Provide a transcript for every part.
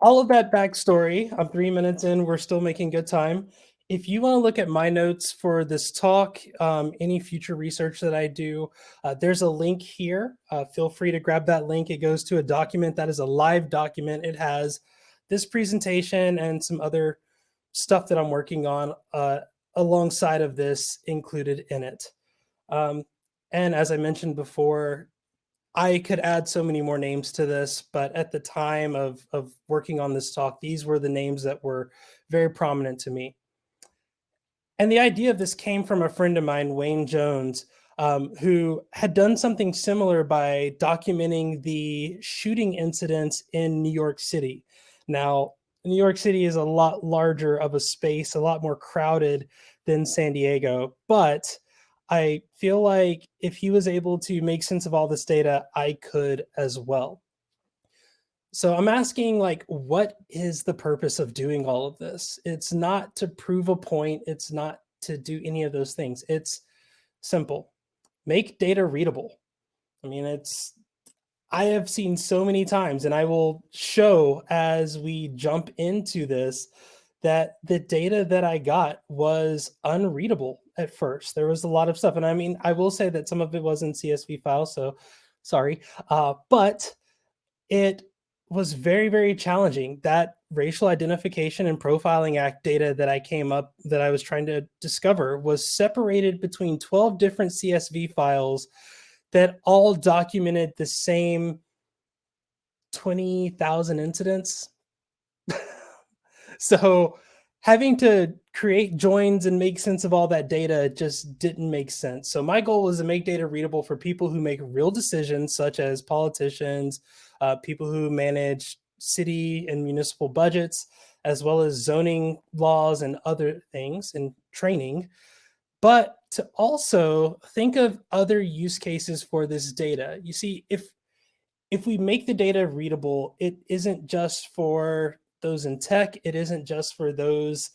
all of that backstory, I'm three minutes in, we're still making good time. If you want to look at my notes for this talk, um, any future research that I do, uh, there's a link here. Uh, feel free to grab that link. It goes to a document that is a live document. It has this presentation and some other stuff that I'm working on uh, alongside of this included in it. Um, and as I mentioned before, I could add so many more names to this, but at the time of, of working on this talk, these were the names that were very prominent to me. And the idea of this came from a friend of mine, Wayne Jones, um, who had done something similar by documenting the shooting incidents in New York City. Now, New York City is a lot larger of a space, a lot more crowded than San Diego, but I feel like if he was able to make sense of all this data, I could as well. So I'm asking like, what is the purpose of doing all of this? It's not to prove a point. It's not to do any of those things. It's simple. Make data readable. I mean, it's, I have seen so many times and I will show as we jump into this that the data that I got was unreadable at first. There was a lot of stuff. And I mean, I will say that some of it was in CSV files. So sorry. Uh, but it was very, very challenging. That racial identification and profiling act data that I came up that I was trying to discover was separated between 12 different CSV files that all documented the same 20,000 incidents. so having to create joins and make sense of all that data just didn't make sense. So my goal was to make data readable for people who make real decisions, such as politicians, uh, people who manage city and municipal budgets, as well as zoning laws and other things and training, but to also think of other use cases for this data. You see, if if we make the data readable, it isn't just for those in tech, it isn't just for those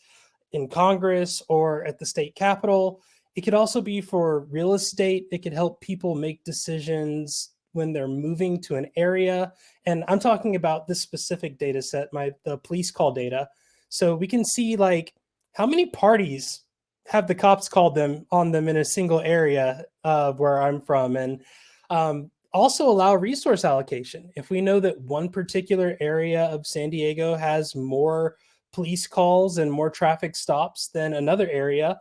in Congress or at the state capitol. It could also be for real estate. It could help people make decisions when they're moving to an area. And I'm talking about this specific data set, my the police call data. So we can see like how many parties have the cops called them on them in a single area of where I'm from. And um, also allow resource allocation. If we know that one particular area of San Diego has more police calls and more traffic stops than another area,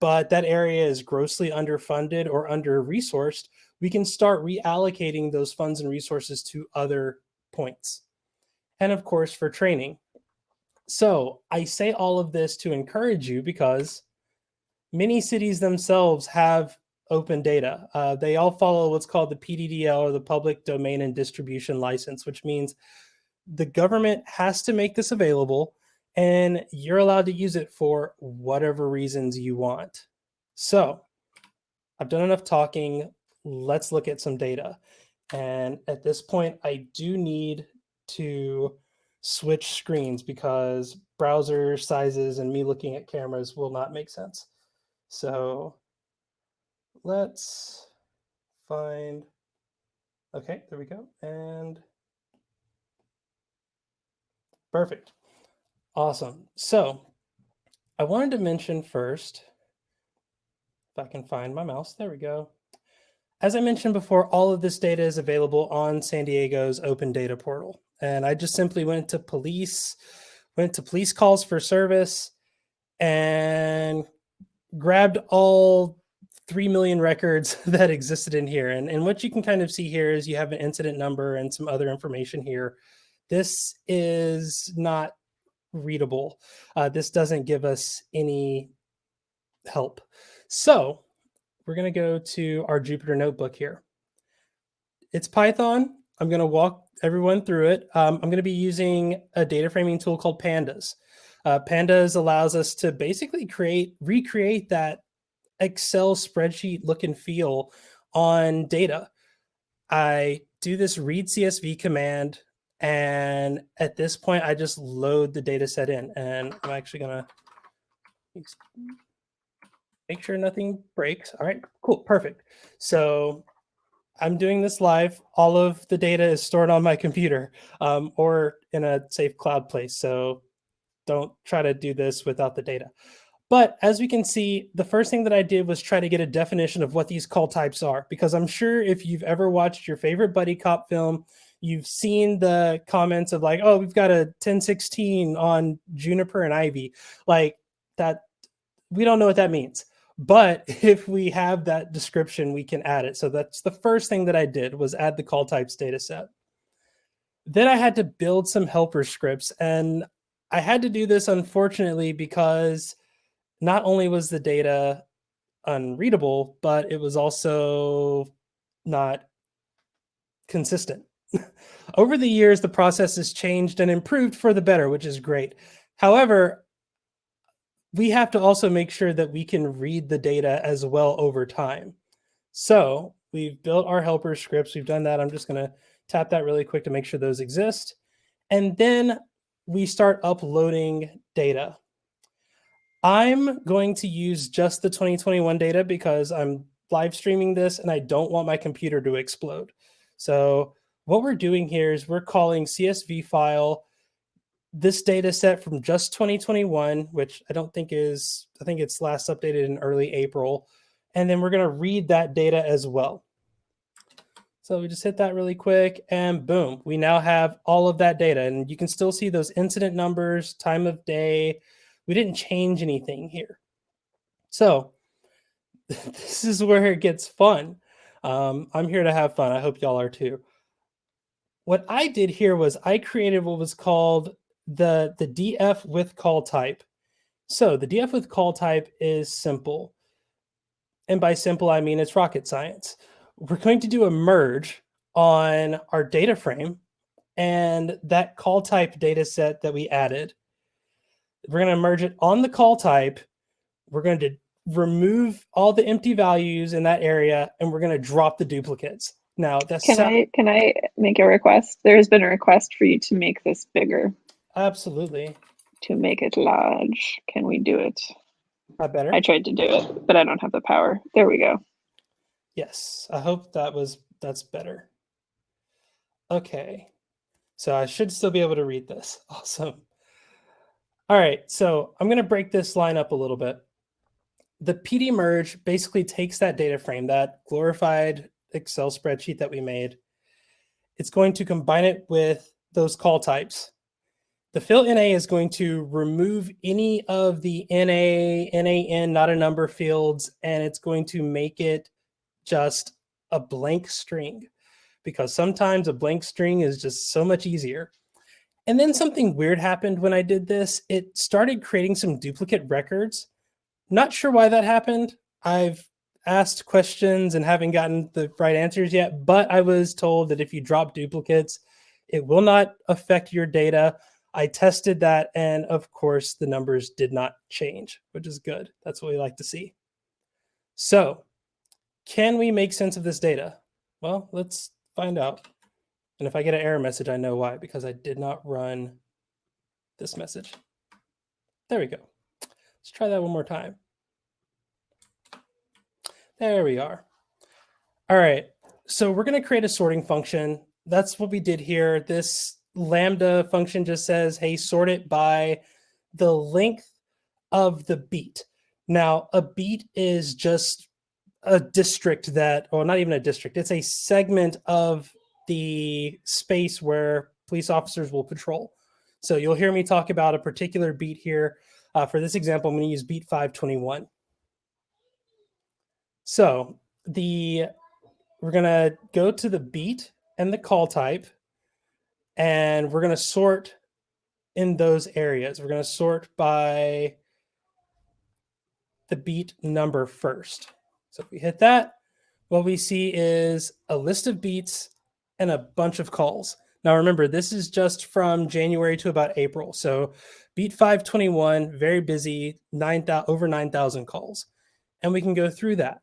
but that area is grossly underfunded or under-resourced, we can start reallocating those funds and resources to other points. And of course, for training. So I say all of this to encourage you because many cities themselves have open data. Uh, they all follow what's called the PDDL or the Public Domain and Distribution License, which means the government has to make this available and you're allowed to use it for whatever reasons you want. So I've done enough talking let's look at some data. And at this point, I do need to switch screens because browser sizes and me looking at cameras will not make sense. So let's find, okay, there we go. And perfect. Awesome. So I wanted to mention first, if I can find my mouse, there we go. As I mentioned before, all of this data is available on San Diego's open data portal. And I just simply went to police, went to police calls for service and grabbed all 3 million records that existed in here. And, and what you can kind of see here is you have an incident number and some other information here. This is not readable. Uh, this doesn't give us any help. So we're going to go to our Jupyter notebook here. It's Python. I'm going to walk everyone through it. Um, I'm going to be using a data framing tool called Pandas. Uh, Pandas allows us to basically create, recreate that Excel spreadsheet look and feel on data. I do this read CSV command, and at this point, I just load the data set in. And I'm actually going to make sure nothing breaks. All right, cool, perfect. So I'm doing this live. All of the data is stored on my computer um, or in a safe cloud place. So don't try to do this without the data. But as we can see, the first thing that I did was try to get a definition of what these call types are, because I'm sure if you've ever watched your favorite buddy cop film, you've seen the comments of like, oh, we've got a 1016 on Juniper and Ivy. Like that, we don't know what that means. But if we have that description, we can add it. So that's the first thing that I did was add the call types data set. Then I had to build some helper scripts. And I had to do this, unfortunately, because not only was the data unreadable, but it was also not consistent. Over the years, the process has changed and improved for the better, which is great. However, we have to also make sure that we can read the data as well over time. So we've built our helper scripts. We've done that. I'm just going to tap that really quick to make sure those exist. And then we start uploading data. I'm going to use just the 2021 data because I'm live streaming this and I don't want my computer to explode. So what we're doing here is we're calling CSV file this data set from just 2021, which I don't think is, I think it's last updated in early April. And then we're going to read that data as well. So we just hit that really quick and boom, we now have all of that data and you can still see those incident numbers, time of day. We didn't change anything here. So this is where it gets fun. Um, I'm here to have fun. I hope y'all are too. What I did here was I created what was called the, the DF with call type. So the DF with call type is simple. And by simple, I mean it's rocket science. We're going to do a merge on our data frame and that call type data set that we added. We're going to merge it on the call type. We're going to remove all the empty values in that area and we're going to drop the duplicates. Now that's can I can I make a request? There has been a request for you to make this bigger. Absolutely. To make it large. Can we do it? Not better. I tried to do it, but I don't have the power. There we go. Yes, I hope that was that's better. Okay. So I should still be able to read this. Awesome. All right, so I'm going to break this line up a little bit. The PD merge basically takes that data frame, that glorified Excel spreadsheet that we made. It's going to combine it with those call types the fill NA is going to remove any of the NA, NAN, not a number fields, and it's going to make it just a blank string because sometimes a blank string is just so much easier. And then something weird happened when I did this. It started creating some duplicate records. Not sure why that happened. I've asked questions and haven't gotten the right answers yet, but I was told that if you drop duplicates, it will not affect your data. I tested that, and of course, the numbers did not change, which is good. That's what we like to see. So, can we make sense of this data? Well, let's find out. And if I get an error message, I know why, because I did not run this message. There we go. Let's try that one more time. There we are. All right, so we're going to create a sorting function. That's what we did here. This Lambda function just says, hey, sort it by the length of the beat. Now, a beat is just a district that, or not even a district, it's a segment of the space where police officers will patrol. So you'll hear me talk about a particular beat here. Uh, for this example, I'm going to use beat 521. So the we're going to go to the beat and the call type and we're going to sort in those areas. We're going to sort by the beat number first. So if we hit that, what we see is a list of beats and a bunch of calls. Now remember, this is just from January to about April. So beat 521, very busy, 9, over 9,000 calls. And we can go through that.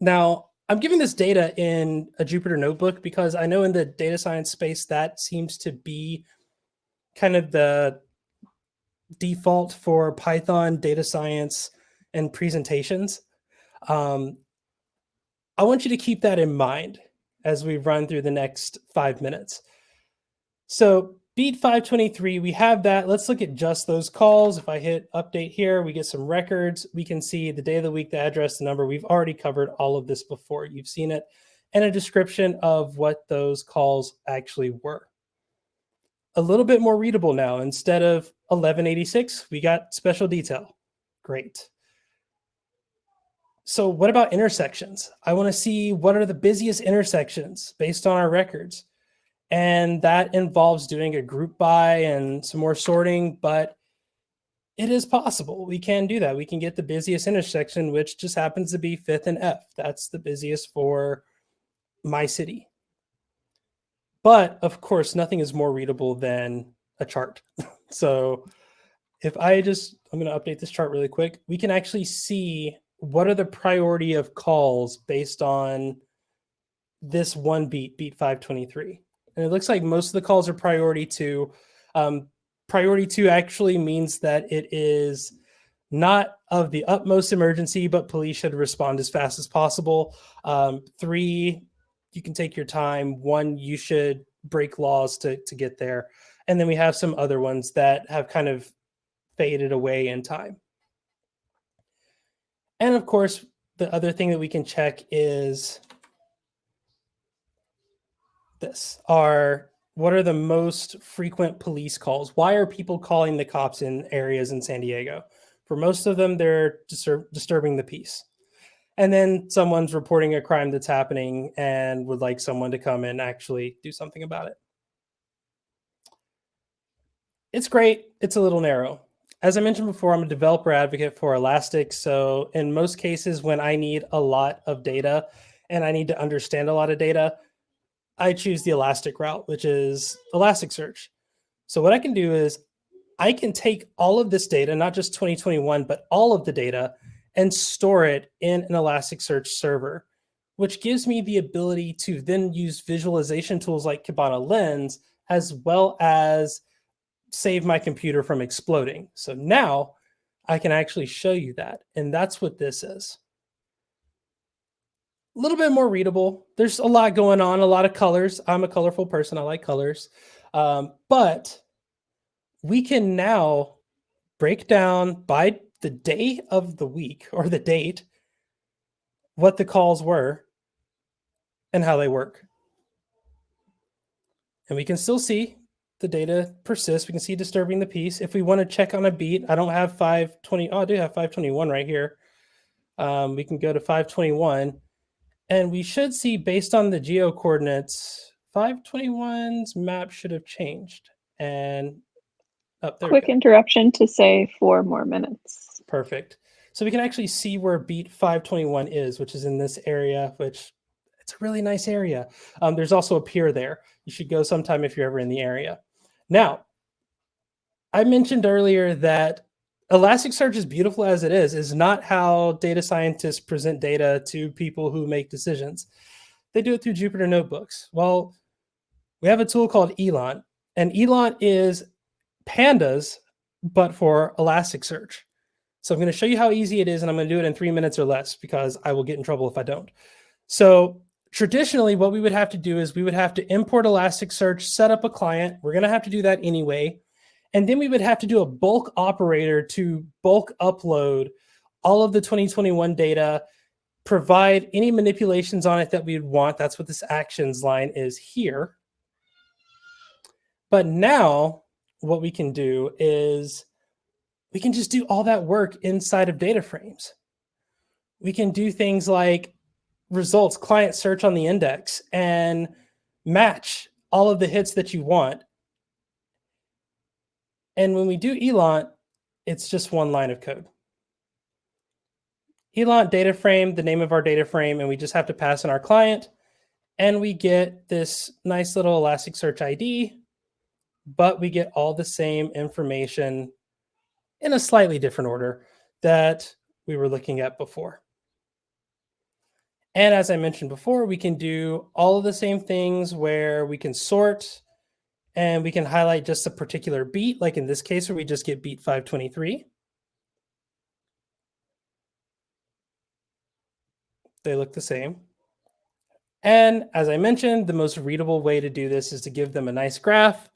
Now, I'm giving this data in a Jupyter notebook because I know in the data science space that seems to be kind of the default for Python data science and presentations. Um, I want you to keep that in mind as we run through the next five minutes. So beat 523, we have that. Let's look at just those calls. If I hit update here, we get some records. We can see the day of the week, the address, the number. We've already covered all of this before. You've seen it and a description of what those calls actually were. A little bit more readable now. Instead of 1186, we got special detail. Great. So what about intersections? I want to see what are the busiest intersections based on our records. And that involves doing a group by and some more sorting, but it is possible. We can do that. We can get the busiest intersection, which just happens to be fifth and F. That's the busiest for my city. But of course, nothing is more readable than a chart. so if I just, I'm going to update this chart really quick, we can actually see what are the priority of calls based on this one beat, beat 523. And it looks like most of the calls are priority two. Um, priority two actually means that it is not of the utmost emergency, but police should respond as fast as possible. Um, three, you can take your time. One, you should break laws to, to get there. And then we have some other ones that have kind of faded away in time. And of course, the other thing that we can check is this are what are the most frequent police calls? Why are people calling the cops in areas in San Diego? For most of them, they're disturb disturbing the peace. And then someone's reporting a crime that's happening and would like someone to come and actually do something about it. It's great. It's a little narrow as I mentioned before, I'm a developer advocate for Elastic. So in most cases, when I need a lot of data and I need to understand a lot of data, I choose the Elastic route, which is Elasticsearch. So what I can do is I can take all of this data, not just 2021, but all of the data and store it in an Elasticsearch server, which gives me the ability to then use visualization tools like Kibana Lens, as well as save my computer from exploding. So now I can actually show you that. And that's what this is. A little bit more readable. There's a lot going on, a lot of colors. I'm a colorful person. I like colors. Um, but we can now break down by the day of the week or the date what the calls were and how they work. And we can still see the data persists. We can see disturbing the peace. If we want to check on a beat, I don't have 520. Oh, I do have 521 right here. Um, we can go to 521 and we should see based on the geo coordinates, 521's map should have changed. And up oh, there. Quick interruption to say four more minutes. Perfect. So we can actually see where beat 521 is, which is in this area, which it's a really nice area. Um, there's also a pier there. You should go sometime if you're ever in the area. Now, I mentioned earlier that Elasticsearch, as beautiful as it is, is not how data scientists present data to people who make decisions. They do it through Jupyter Notebooks. Well, we have a tool called Eland, and Eland is pandas, but for Elasticsearch. So I'm going to show you how easy it is, and I'm going to do it in three minutes or less because I will get in trouble if I don't. So traditionally what we would have to do is we would have to import Elasticsearch, set up a client. We're going to have to do that anyway. And then we would have to do a bulk operator to bulk upload all of the 2021 data, provide any manipulations on it that we'd want. That's what this actions line is here. But now what we can do is we can just do all that work inside of data frames. We can do things like results client search on the index and match all of the hits that you want. And when we do Eland, it's just one line of code. Eland data frame, the name of our data frame, and we just have to pass in our client. And we get this nice little Elasticsearch ID, but we get all the same information in a slightly different order that we were looking at before. And as I mentioned before, we can do all of the same things where we can sort and we can highlight just a particular beat, like in this case where we just get beat 523. They look the same. And as I mentioned, the most readable way to do this is to give them a nice graph.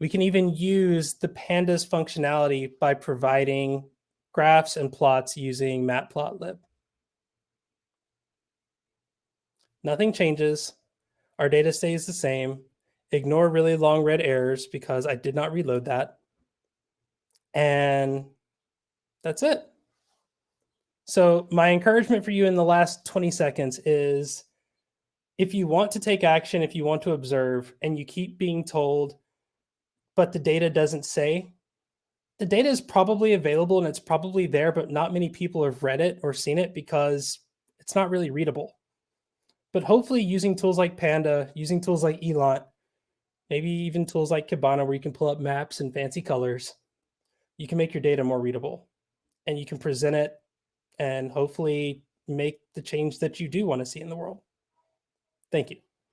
We can even use the pandas functionality by providing graphs and plots using matplotlib. Nothing changes. Our data stays the same. Ignore really long red errors because I did not reload that. And that's it. So my encouragement for you in the last 20 seconds is if you want to take action, if you want to observe, and you keep being told, but the data doesn't say, the data is probably available and it's probably there, but not many people have read it or seen it because it's not really readable. But hopefully using tools like Panda, using tools like Eland, maybe even tools like Kibana where you can pull up maps and fancy colors, you can make your data more readable and you can present it and hopefully make the change that you do want to see in the world. Thank you.